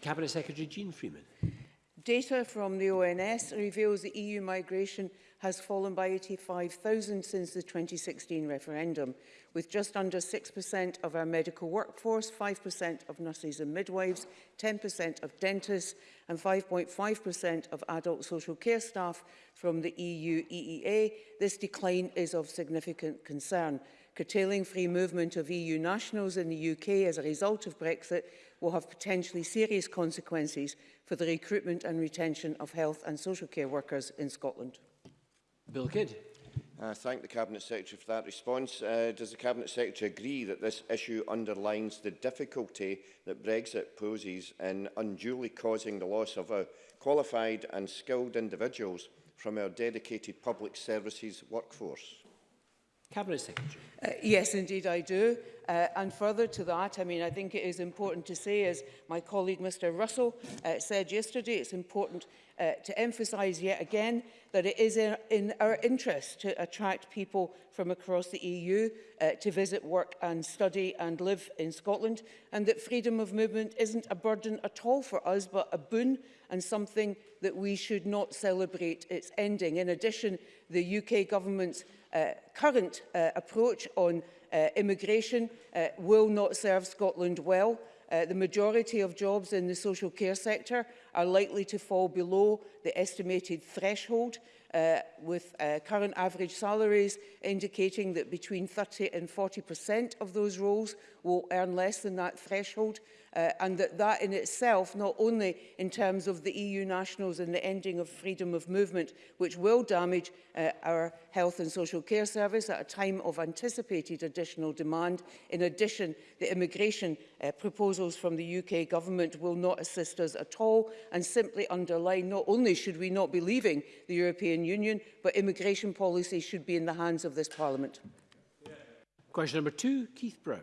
Cabinet Secretary Jean Freeman. Data from the ONS reveals that EU migration has fallen by 85,000 since the 2016 referendum, with just under 6% of our medical workforce, 5% of nurses and midwives, 10% of dentists and 5.5% of adult social care staff from the EU EEA. This decline is of significant concern curtailing free movement of EU nationals in the UK as a result of Brexit will have potentially serious consequences for the recruitment and retention of health and social care workers in Scotland. Bill Kidd. I uh, thank the Cabinet Secretary for that response. Uh, does the Cabinet Secretary agree that this issue underlines the difficulty that Brexit poses in unduly causing the loss of our qualified and skilled individuals from our dedicated public services workforce? Cabinet Secretary. Uh, yes, indeed I do. Uh, and further to that, I mean, I think it is important to say, as my colleague Mr Russell uh, said yesterday, it's important uh, to emphasise yet again that it is in, in our interest to attract people from across the EU uh, to visit, work and study and live in Scotland, and that freedom of movement isn't a burden at all for us, but a boon and something that we should not celebrate its ending. In addition, the UK government's uh, current uh, approach on uh, immigration uh, will not serve Scotland well. Uh, the majority of jobs in the social care sector are likely to fall below the estimated threshold, uh, with uh, current average salaries indicating that between 30 and 40% of those roles will earn less than that threshold uh, and that that in itself, not only in terms of the EU nationals and the ending of freedom of movement, which will damage uh, our health and social care service at a time of anticipated additional demand. In addition, the immigration uh, proposals from the UK government will not assist us at all and simply underline not only should we not be leaving the European Union, but immigration policy should be in the hands of this Parliament. Question number two, Keith Brown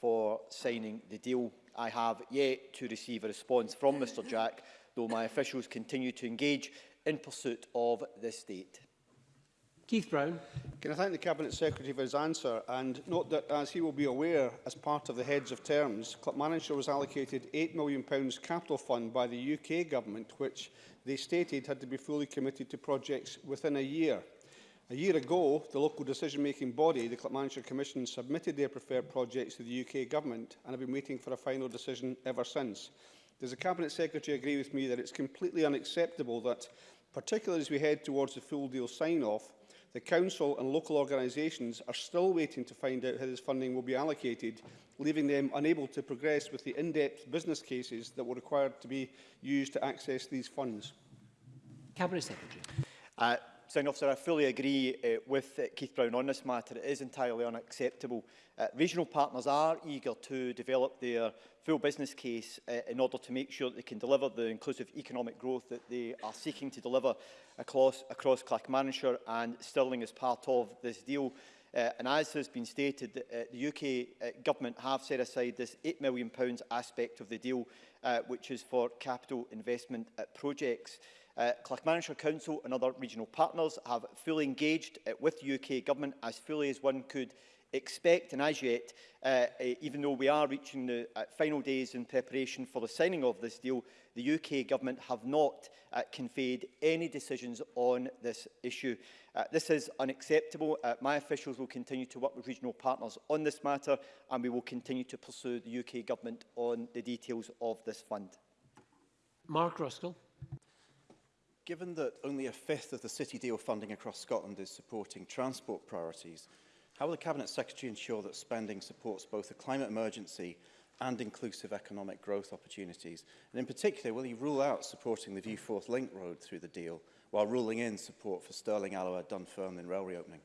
for signing the deal. I have yet to receive a response from Mr Jack, though my officials continue to engage in pursuit of this date. Keith Brown. Can I thank the Cabinet Secretary for his answer and note that, as he will be aware, as part of the Heads of Terms, Manager was allocated £8 million capital fund by the UK Government, which they stated had to be fully committed to projects within a year. A year ago, the local decision-making body, the Clapmanshire Commission, submitted their preferred projects to the UK Government and have been waiting for a final decision ever since. Does the Cabinet Secretary agree with me that it's completely unacceptable that, particularly as we head towards the full deal sign-off, the Council and local organisations are still waiting to find out how this funding will be allocated, leaving them unable to progress with the in-depth business cases that were required to be used to access these funds? Cabinet Secretary. Uh, Presiding Officer, I fully agree uh, with uh, Keith Brown on this matter. It is entirely unacceptable. Uh, regional partners are eager to develop their full business case uh, in order to make sure that they can deliver the inclusive economic growth that they are seeking to deliver across, across Clackmannanshire and Stirling as part of this deal. Uh, and as has been stated, uh, the UK uh, government have set aside this £8 million aspect of the deal, uh, which is for capital investment at uh, projects. Uh, Uh, Clackmannshire Council and other regional partners have fully engaged uh, with UK Government as fully as one could expect and as yet, uh, e, even though we are reaching the uh, final days in preparation for the signing of this deal, the UK Government have not uh, conveyed any decisions on this issue. Uh, this is unacceptable. Uh, my officials will continue to work with regional partners on this matter and we will continue to pursue the UK Government on the details of this fund. Mark Ruskell. Given that only a fifth of the City deal funding across Scotland is supporting transport priorities, how will the Cabinet Secretary ensure that spending supports both the climate emergency and inclusive economic growth opportunities? And in particular, will he rule out supporting the Viewforth Link Road through the deal, while ruling in support for Stirling Alloa Dunfermline rail reopening?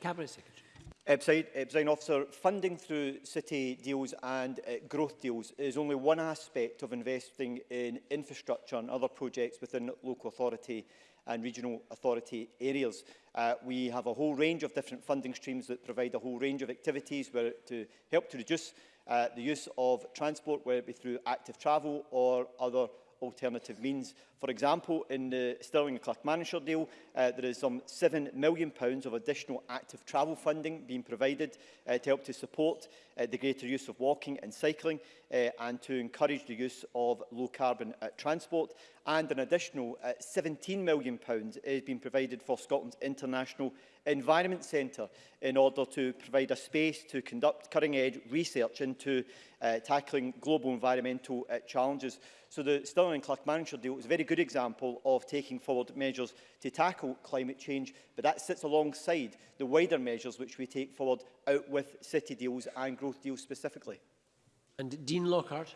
Cabinet Secretary. Uh, President Officer, funding through city deals and uh, growth deals is only one aspect of investing in infrastructure and other projects within local authority and regional authority areas. Uh, we have a whole range of different funding streams that provide a whole range of activities where to help to reduce uh, the use of transport, whether it be through active travel or other alternative means. For example, in the uh, Stirling and Clackmannshire deal, uh, there is some £7 million pounds of additional active travel funding being provided uh, to help to support uh, the greater use of walking and cycling uh, and to encourage the use of low carbon uh, transport and an additional uh, £17 million pounds is being provided for Scotland's International Environment Centre in order to provide a space to conduct cutting-edge research into uh, tackling global environmental uh, challenges. So the Stirling and Clackmannshire deal is a very good example of taking forward measures to tackle climate change, but that sits alongside the wider measures which we take forward out with city deals and growth deals specifically. And Dean Lockhart.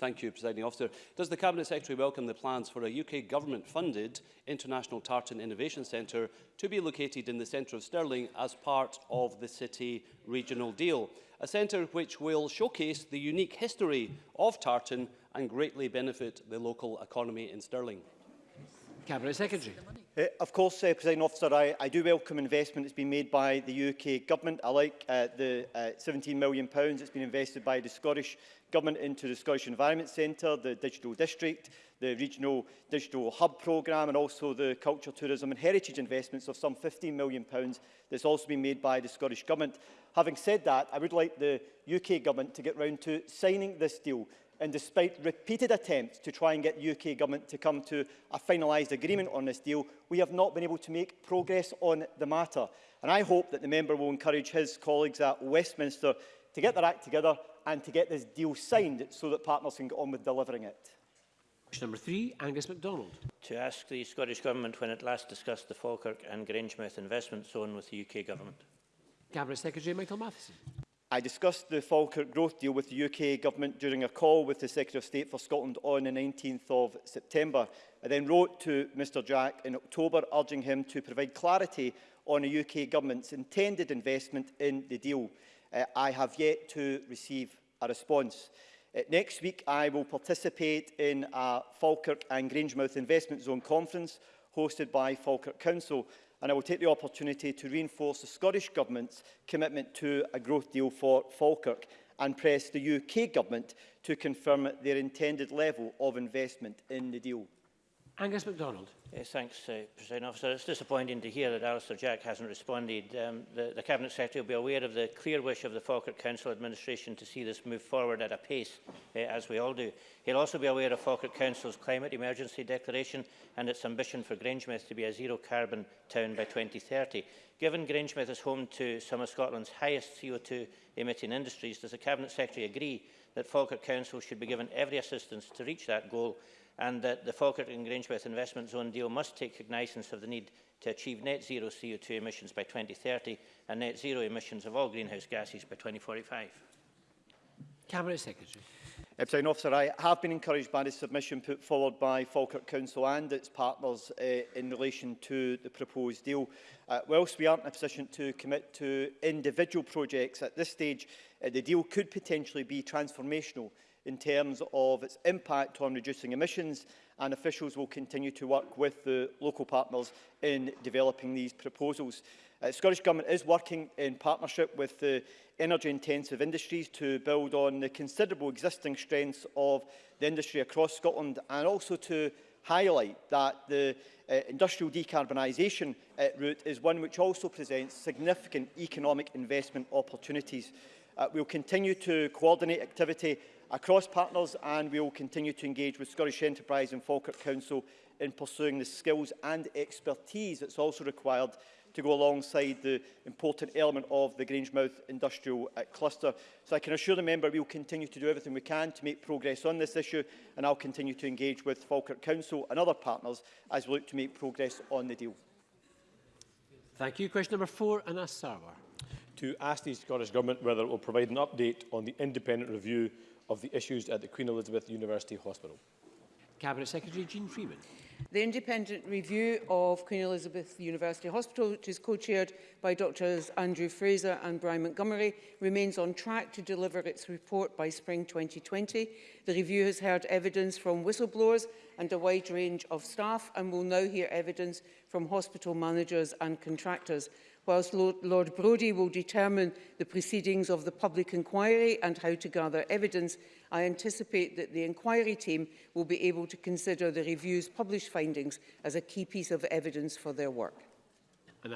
Thank you, Presiding Officer. Does the Cabinet Secretary welcome the plans for a UK government-funded International Tartan Innovation Centre to be located in the centre of Stirling as part of the City Regional Deal? A centre which will showcase the unique history of tartan and greatly benefit the local economy in Stirling. Cabinet Secretary. Uh, of course, uh, President Officer, I, I do welcome investment that's been made by the UK Government. I like uh, the uh, £17 million that's been invested by the Scottish Government into the Scottish Environment Centre, the Digital District, the Regional Digital Hub Programme and also the Culture, Tourism and Heritage investments of some £15 million pounds that's also been made by the Scottish Government. Having said that, I would like the UK Government to get round to signing this deal and despite repeated attempts to try and get UK government to come to a finalised agreement on this deal, we have not been able to make progress on the matter. And I hope that the member will encourage his colleagues at Westminster to get their act together and to get this deal signed so that partners can get on with delivering it. Question number three, Angus MacDonald. To ask the Scottish Government when it last discussed the Falkirk and Grangemouth investment zone with the UK Government. Cabinet Secretary Michael Matheson. I discussed the Falkirk growth deal with the UK government during a call with the Secretary of State for Scotland on the 19th of September. I then wrote to Mr Jack in October urging him to provide clarity on the UK government's intended investment in the deal. Uh, I have yet to receive a response. Uh, next week I will participate in a Falkirk and Grangemouth Investment Zone conference hosted by Falkirk Council and I will take the opportunity to reinforce the Scottish Government's commitment to a growth deal for Falkirk and press the UK Government to confirm their intended level of investment in the deal. Angus MacDonald. Yes, thanks, uh, President Officer. It's disappointing to hear that Alistair Jack hasn't responded. Um, the, the Cabinet Secretary will be aware of the clear wish of the Falkirk Council administration to see this move forward at a pace, uh, as we all do. He'll also be aware of Falkirk Council's climate emergency declaration and its ambition for Grangemouth to be a zero-carbon town by 2030. Given Grangemouth is home to some of Scotland's highest CO2-emitting industries, does the Cabinet Secretary agree that Falkirk Council should be given every assistance to reach that goal and that the Falkirk and Grangemouth Investment Zone deal must take cognizance of the need to achieve net zero CO2 emissions by 2030 and net zero emissions of all greenhouse gases by 2045. Cabinet Secretary. Uh, President Officer, I have been encouraged by the submission put forward by Falkirk Council and its partners uh, in relation to the proposed deal. Uh, whilst we aren't in a position to commit to individual projects at this stage, uh, the deal could potentially be transformational in terms of its impact on reducing emissions and officials will continue to work with the local partners in developing these proposals. Uh, the Scottish Government is working in partnership with the energy-intensive industries to build on the considerable existing strengths of the industry across Scotland and also to highlight that the uh, industrial decarbonisation uh, route is one which also presents significant economic investment opportunities. Uh, we'll continue to coordinate activity across partners and we will continue to engage with Scottish Enterprise and Falkirk Council in pursuing the skills and expertise that's also required to go alongside the important element of the Grangemouth industrial uh, cluster. So I can assure the member we will continue to do everything we can to make progress on this issue and I'll continue to engage with Falkirk Council and other partners as we look to make progress on the deal. Thank you. Question number four, Anas Sarwar to ask the Scottish Government whether it will provide an update on the independent review of the issues at the Queen Elizabeth University Hospital. Cabinet Secretary Jean Freeman. The independent review of Queen Elizabeth University Hospital, which is co-chaired by Drs Andrew Fraser and Brian Montgomery, remains on track to deliver its report by spring 2020. The review has heard evidence from whistleblowers and a wide range of staff and will now hear evidence from hospital managers and contractors. whilst Lord, Lord Brodie will determine the proceedings of the public inquiry and how to gather evidence, I anticipate that the inquiry team will be able to consider the review's published findings as a key piece of evidence for their work. And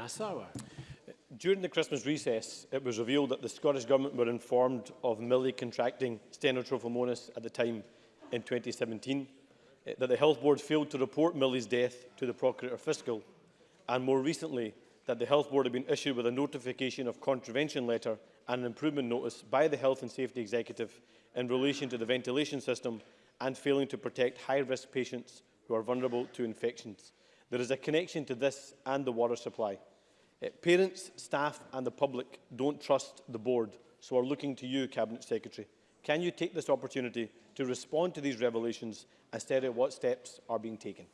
During the Christmas recess, it was revealed that the Scottish Government were informed of Millie contracting stenotrophomonas at the time in 2017, eh, that the Health Board failed to report Millie's death to the Procurator Fiscal, and more recently that the Health Board have been issued with a notification of contravention letter and an improvement notice by the Health and Safety Executive in relation to the ventilation system and failing to protect high-risk patients who are vulnerable to infections. There is a connection to this and the water supply. Uh, parents, staff and the public don't trust the board, so are looking to you, Cabinet Secretary. Can you take this opportunity to respond to these revelations instead of what steps are being taken?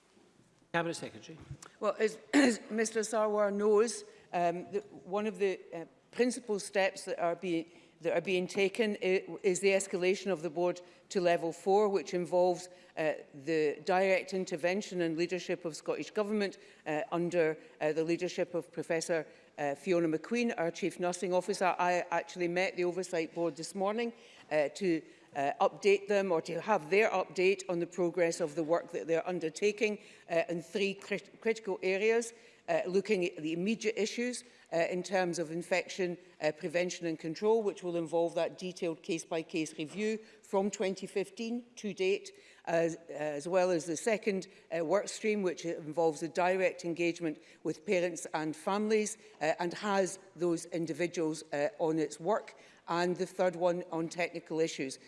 Cabinet Secretary. Well, as, as Mr Sarwar knows, um, the, one of the uh, principal steps that are being that are being taken is the escalation of the board to level four, which involves uh, the direct intervention and leadership of Scottish Government uh, under uh, the leadership of Professor uh, Fiona McQueen, our Chief Nursing Officer. I actually met the Oversight Board this morning uh, to uh, update them or to have their update on the progress of the work that they're undertaking uh, in three crit critical areas, uh, looking at the immediate issues uh, in terms of infection uh, prevention and control, which will involve that detailed case-by-case -case review from 2015 to date, as, as well as the second uh, work stream, which involves a direct engagement with parents and families uh, and has those individuals uh, on its work, and the third one on technical issues.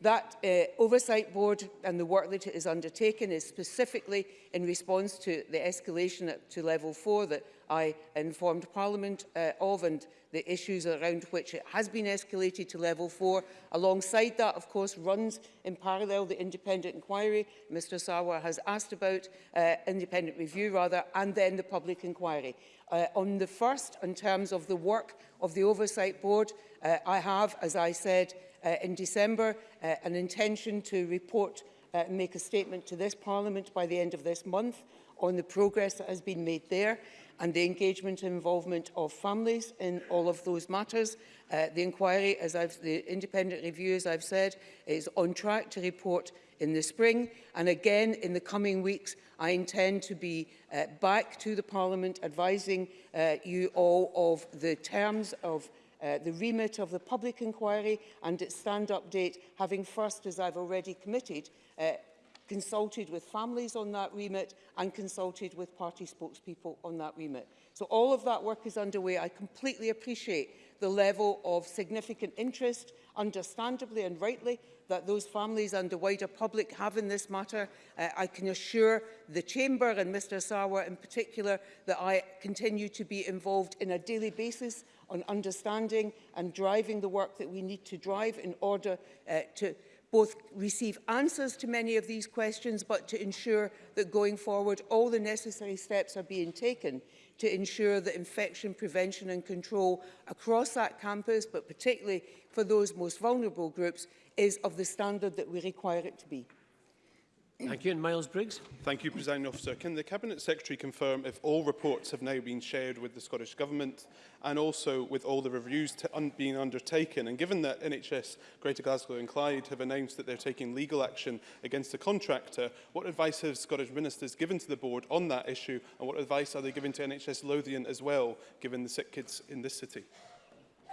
that uh, oversight board and the work that it has undertaken is specifically in response to the escalation at, to level four that I informed Parliament uh, of and the issues around which it has been escalated to level four. Alongside that, of course, runs in parallel the independent inquiry Mr Sawa has asked about, uh, independent review rather, and then the public inquiry. Uh, on the first, in terms of the work of the Oversight Board, uh, I have, as I said, uh, in December, uh, an intention to report, uh, make a statement to this Parliament by the end of this month on the progress that has been made there and the engagement and involvement of families in all of those matters. Uh, the inquiry, as I've, the independent review, as I've said, is on track to report in the spring. And again, in the coming weeks, I intend to be uh, back to the Parliament advising uh, you all of the terms of Uh, the remit of the public inquiry and its stand-up date, having first, as I've already committed, uh, consulted with families on that remit and consulted with party spokespeople on that remit. So all of that work is underway. I completely appreciate the level of significant interest, understandably and rightly, that those families and the wider public have in this matter. Uh, I can assure the Chamber and Mr Sarwar in particular that I continue to be involved in a daily basis on understanding and driving the work that we need to drive in order uh, to both receive answers to many of these questions, but to ensure that going forward, all the necessary steps are being taken to ensure that infection prevention and control across that campus, but particularly for those most vulnerable groups, is of the standard that we require it to be. Thank you. And Miles Briggs. Thank you, President Officer. Can the Cabinet Secretary confirm if all reports have now been shared with the Scottish Government and also with all the reviews un being undertaken? And given that NHS Greater Glasgow and Clyde have announced that they're taking legal action against the contractor, what advice have Scottish ministers given to the board on that issue and what advice are they giving to NHS Lothian as well, given the sick kids in this city?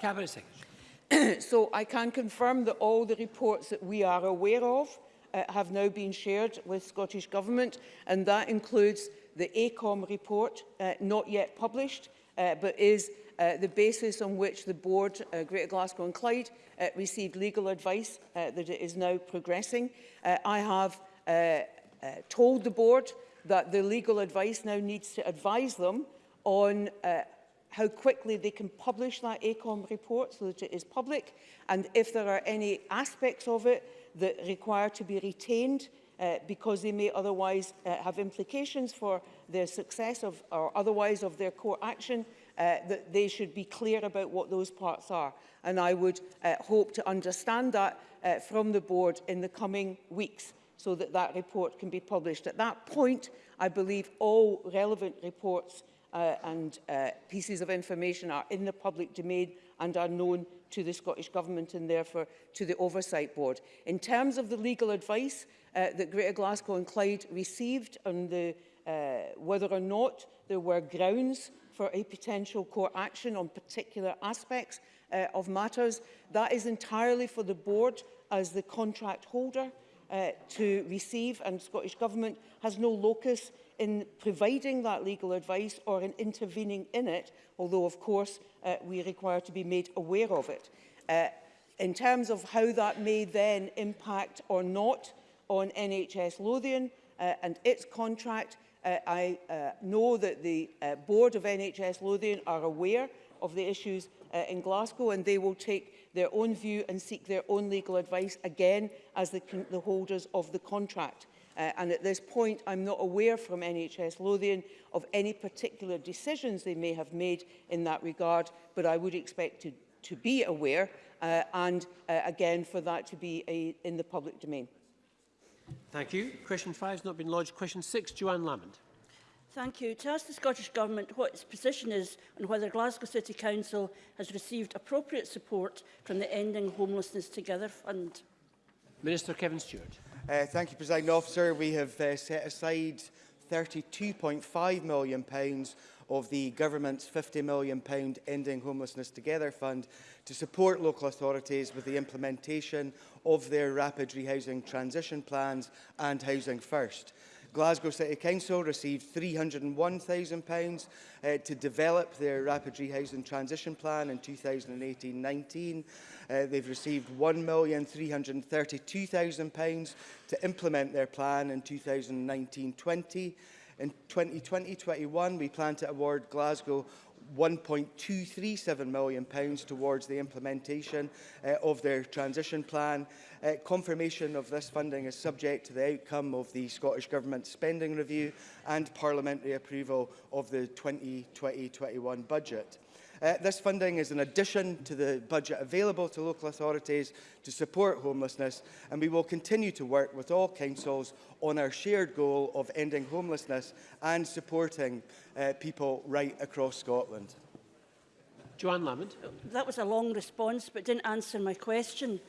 Cabinet Secretary. so I can confirm that all the reports that we are aware of uh, have now been shared with Scottish Government, and that includes the ACOM report, uh, not yet published, uh, but is uh, the basis on which the board, uh, Greater Glasgow and Clyde, uh, received legal advice uh, that it is now progressing. Uh, I have uh, uh, told the board that the legal advice now needs to advise them on uh, how quickly they can publish that ACOM report so that it is public and if there are any aspects of it that require to be retained uh, because they may otherwise uh, have implications for their success of, or otherwise of their core action, uh, that they should be clear about what those parts are. And I would uh, hope to understand that uh, from the board in the coming weeks so that that report can be published. At that point, I believe all relevant reports uh, and uh, pieces of information are in the public domain and are known to the Scottish Government and therefore to the Oversight Board. In terms of the legal advice uh, that Greater Glasgow and Clyde received on the, uh, whether or not there were grounds for a potential court action on particular aspects uh, of matters, that is entirely for the board as the contract holder uh, to receive and Scottish Government has no locus in providing that legal advice or in intervening in it, although of course uh, we require to be made aware of it. Uh, in terms of how that may then impact or not on NHS Lothian uh, and its contract, uh, I uh, know that the uh, board of NHS Lothian are aware of the issues uh, in Glasgow and they will take their own view and seek their own legal advice again as the, the holders of the contract. Uh, and at this point, I'm not aware from NHS Lothian of any particular decisions they may have made in that regard, but I would expect to, to be aware uh, and uh, again for that to be a, in the public domain. Thank you. Question five has not been lodged. Question 6, Joanne Lamond. Thank you. To ask the Scottish Government what its position is on whether Glasgow City Council has received appropriate support from the Ending Homelessness Together Fund. Minister Kevin Stewart. Uh, thank you, President Officer. We have uh, set aside £32.5 million pounds of the government's £50 million pound Ending Homelessness Together Fund to support local authorities with the implementation of their rapid rehousing transition plans and Housing First. Glasgow City Council received £301,000 uh, to develop their rapid rehousing transition plan in 2018-19. Uh, they've received £1,332,000 to implement their plan in 2019-20. In 2020-21, we plan to award Glasgow 1.237 million pounds towards the implementation uh, of their transition plan. Uh, confirmation of this funding is subject to the outcome of the Scottish Government spending review and parliamentary approval of the 2020-21 budget. Uh, this funding is an addition to the budget available to local authorities to support homelessness, and we will continue to work with all councils on our shared goal of ending homelessness and supporting uh, people right across Scotland. Joanne Lamond. That was a long response, but didn't answer my question.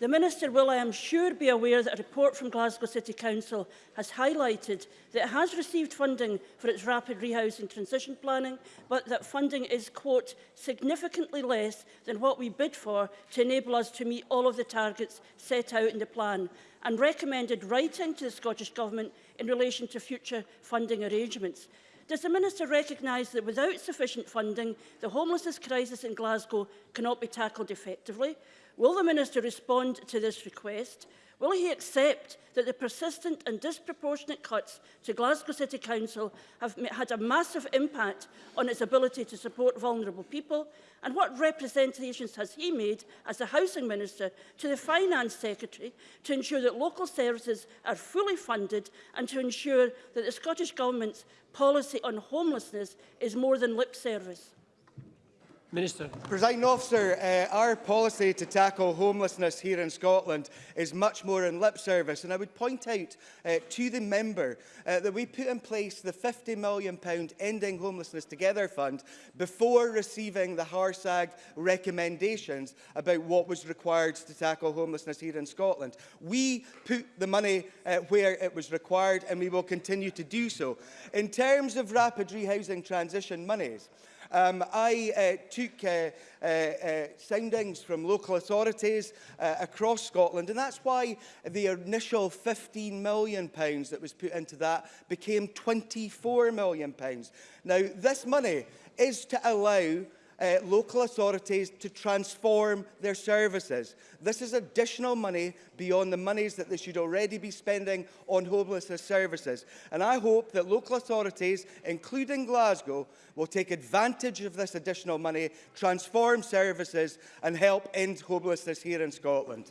The Minister will, I am sure, be aware that a report from Glasgow City Council has highlighted that it has received funding for its rapid rehousing transition planning, but that funding is, quote, significantly less than what we bid for to enable us to meet all of the targets set out in the plan and recommended writing to the Scottish Government in relation to future funding arrangements. Does the Minister recognise that without sufficient funding, the homelessness crisis in Glasgow cannot be tackled effectively? Will the Minister respond to this request? Will he accept that the persistent and disproportionate cuts to Glasgow City Council have had a massive impact on its ability to support vulnerable people? And what representations has he made as the Housing Minister to the Finance Secretary to ensure that local services are fully funded and to ensure that the Scottish Government's policy on homelessness is more than lip service? Minister. President officer, uh, our policy to tackle homelessness here in Scotland is much more in lip service and I would point out uh, to the member uh, that we put in place the £50 million Ending Homelessness Together Fund before receiving the Harsag recommendations about what was required to tackle homelessness here in Scotland. We put the money uh, where it was required and we will continue to do so. In terms of rapid rehousing transition monies, Um, I uh, took uh, uh, uh, soundings from local authorities uh, across Scotland, and that's why the initial £15 million pounds that was put into that became £24 million. Pounds. Now, this money is to allow uh, local authorities to transform their services. This is additional money beyond the monies that they should already be spending on homelessness services. And I hope that local authorities, including Glasgow, will take advantage of this additional money, transform services and help end homelessness here in Scotland.